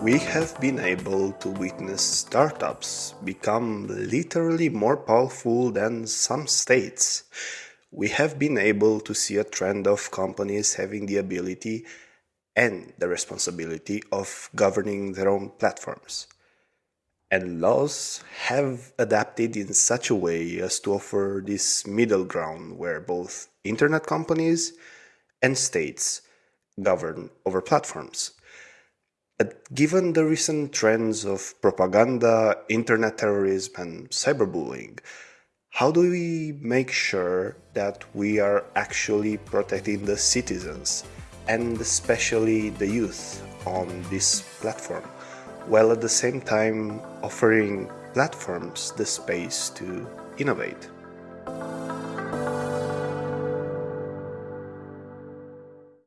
We have been able to witness startups become literally more powerful than some states. We have been able to see a trend of companies having the ability and the responsibility of governing their own platforms. And laws have adapted in such a way as to offer this middle ground where both internet companies and states govern over platforms. Given the recent trends of propaganda, internet terrorism, and cyberbullying, how do we make sure that we are actually protecting the citizens and especially the youth on this platform, while at the same time offering platforms the space to innovate?